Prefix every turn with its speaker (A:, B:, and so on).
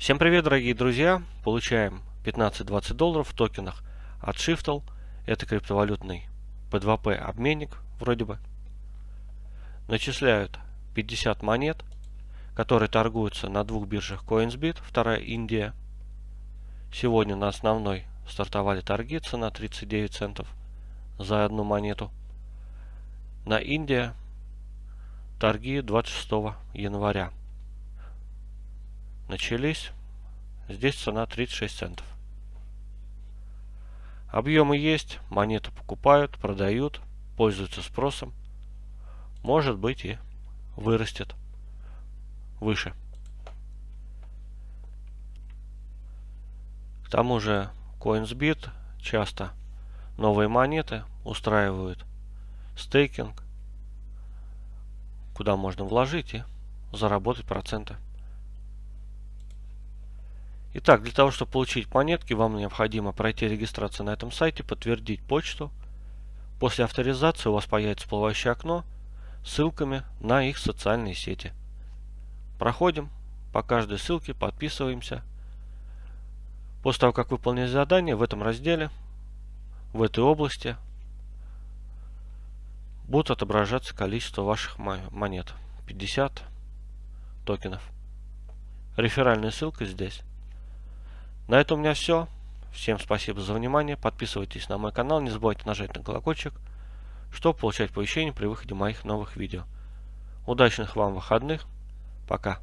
A: Всем привет, дорогие друзья! Получаем 15-20 долларов в токенах от Shiftle. Это криптовалютный P2P обменник, вроде бы. Начисляют 50 монет, которые торгуются на двух биржах CoinsBit, вторая Индия. Сегодня на основной стартовали торги, цена 39 центов за одну монету. На Индия торги 26 января начались. Здесь цена 36 центов. Объемы есть, монеты покупают, продают, пользуются спросом. Может быть и вырастет выше. К тому же CoinsBit часто новые монеты устраивают стейкинг, куда можно вложить и заработать проценты. Итак, для того, чтобы получить монетки, вам необходимо пройти регистрацию на этом сайте, подтвердить почту. После авторизации у вас появится всплывающее окно с ссылками на их социальные сети. Проходим по каждой ссылке, подписываемся. После того, как выполнили задание, в этом разделе, в этой области, будут отображаться количество ваших монет. 50 токенов. Реферальная ссылка здесь. На этом у меня все. Всем спасибо за внимание. Подписывайтесь на мой канал. Не забывайте нажать на колокольчик, чтобы получать оповещения при выходе моих новых видео. Удачных вам выходных. Пока.